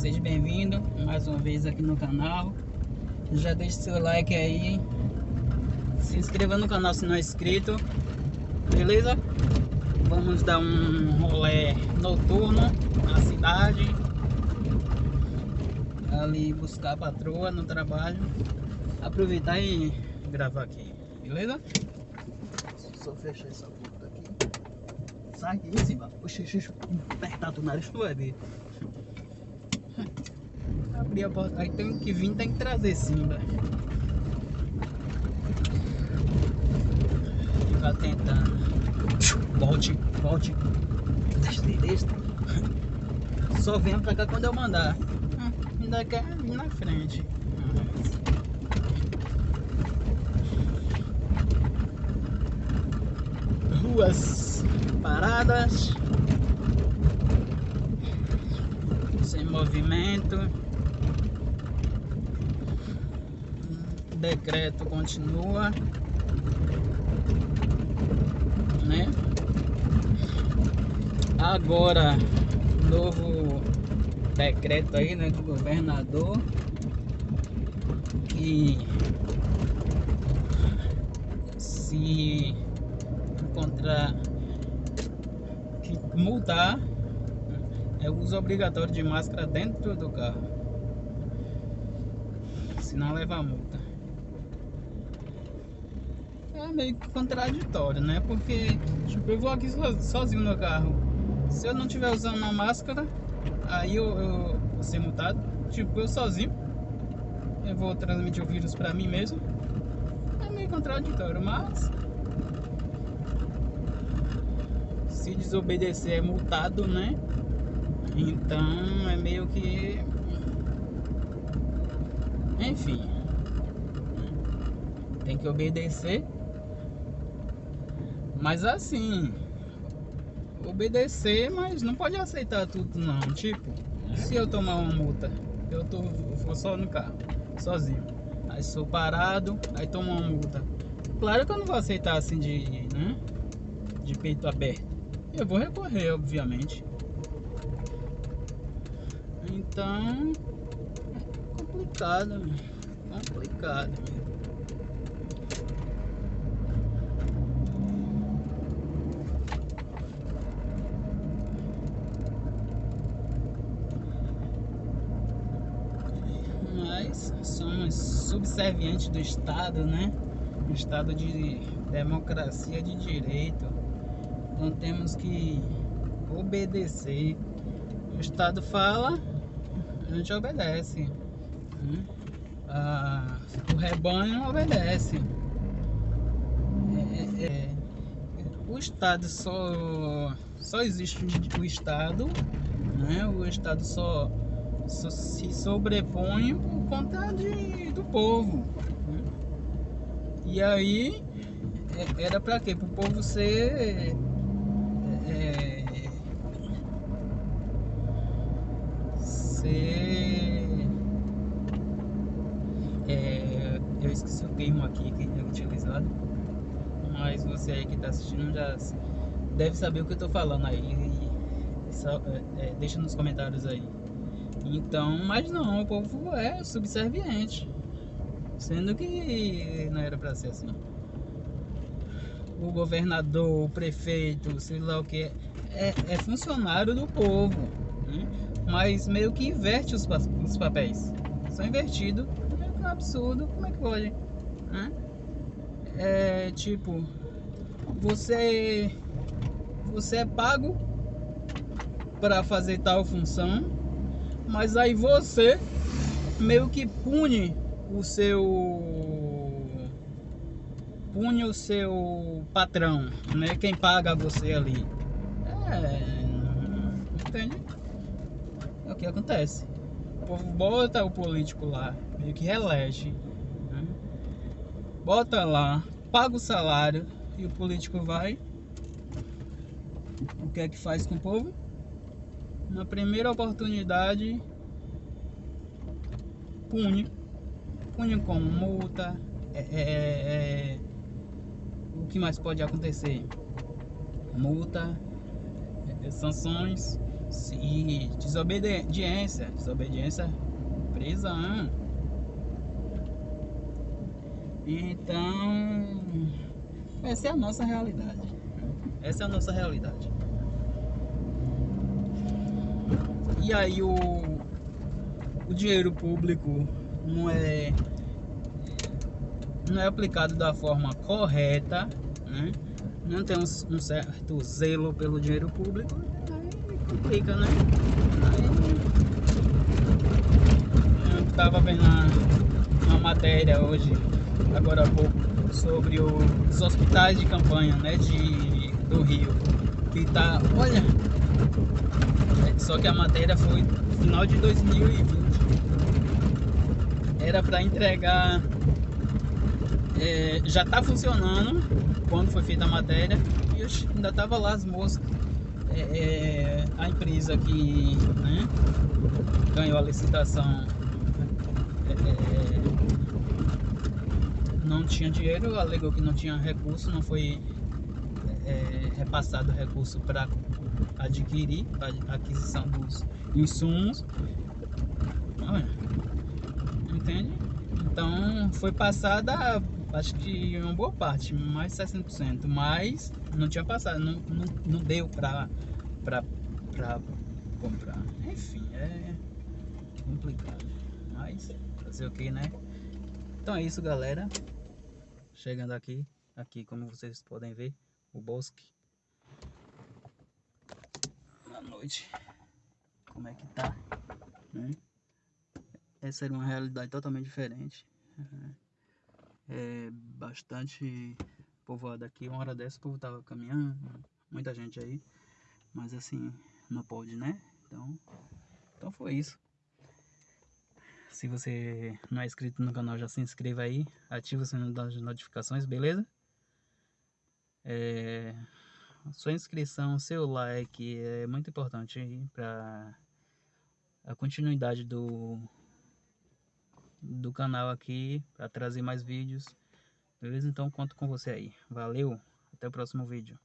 seja bem-vindo mais uma vez aqui no canal. Já deixe seu like aí, se inscreva no canal se não é inscrito, beleza? Vamos dar um rolê noturno na cidade, ali buscar a patroa no trabalho, aproveitar e gravar aqui, beleza? Só fechar essa porta aqui. Sai aqui cima. Oxi, oxi, apertar o nariz, tu ver. Abrir a porta. Aí tem que vir, tem que trazer sim, velho. Ficar tentando. Volte, volte. Deixa, deixa. Só venha pra cá quando eu mandar. Hum, ainda quer vir na frente. Ruas paradas. Sem movimento. O decreto continua. Né? Agora, novo decreto aí, né, do governador que se encontrar que multar é uso obrigatório de máscara dentro do carro. Senão leva a multa. É meio contraditório, né? Porque tipo, eu vou aqui sozinho no carro. Se eu não estiver usando a máscara, aí eu, eu vou ser multado. Tipo, eu sozinho. Eu vou transmitir o vírus pra mim mesmo. É meio contraditório, mas se desobedecer é multado, né? Então é meio que. Enfim. Tem que obedecer. Mas assim. Obedecer, mas não pode aceitar tudo não. Tipo, se eu tomar uma multa, eu tô vou só no carro, sozinho. Aí sou parado, aí tomo uma multa. Claro que eu não vou aceitar assim de, né? De peito aberto. Eu vou recorrer, obviamente. Então, é complicado, complicado. Mas somos subservientes do Estado, né? Estado de democracia de direito. Então temos que obedecer. O Estado fala, a gente obedece. Né? Ah, o rebanho obedece. É, é, é, o Estado só, só existe o Estado, né? o Estado só se sobrepõe por conta de, do povo. Né? E aí é, era para quê? Para o povo ser é, ser é, eu esqueci o termo aqui que é utilizado mas você aí que está assistindo já deve saber o que eu estou falando aí só, é, é, deixa nos comentários aí então mas não o povo é subserviente sendo que não era para ser assim o governador, o prefeito, sei lá o que, é, é funcionário do povo, né? mas meio que inverte os, os papéis. São invertidos, é um absurdo, como é que pode? Né? É tipo, você, você é pago para fazer tal função, mas aí você meio que pune o seu pune o seu patrão, né? Quem paga você ali. É, entende? É o que acontece. O povo bota o político lá, meio que relege. Né? Bota lá, paga o salário e o político vai. O que é que faz com o povo? Na primeira oportunidade, pune. Pune com multa, é, é, é o que mais pode acontecer? Multa, é, sanções Se desobediência, desobediência, prisão. Então, essa é a nossa realidade. Essa é a nossa realidade. E aí o, o dinheiro público não é não é aplicado da forma correta, né? não tem um, um, certo zelo pelo dinheiro público, aí complica, né? Aí, eu estava vendo uma, matéria hoje, agora há pouco, sobre o, os hospitais de campanha né, de, do Rio, que tá, olha, só que a matéria foi final de 2020, era para entregar é, já está funcionando quando foi feita a matéria. E ainda tava lá as moças é, é, a empresa que né, ganhou a licitação é, é, não tinha dinheiro, alegou que não tinha recurso, não foi é, repassado recurso para adquirir, a aquisição dos insumos. Entende? Então foi passada acho que uma boa parte, mais de 60%, mas não tinha passado, não, não, não deu pra, pra, pra comprar. Enfim, é complicado, mas fazer o que, né? Então é isso, galera. Chegando aqui, aqui como vocês podem ver, o bosque. Noite, como é que tá, né? Essa era uma realidade totalmente diferente. Uhum é bastante povoado aqui. Uma hora dessa o povo tava caminhando, muita gente aí. Mas assim, não pode, né? Então, então foi isso. Se você não é inscrito no canal, já se inscreva aí. Ativa o sininho das notificações, beleza? É, sua inscrição, seu like é muito importante para a continuidade do, do canal aqui para trazer mais vídeos. Beleza? Então conto com você aí. Valeu, até o próximo vídeo.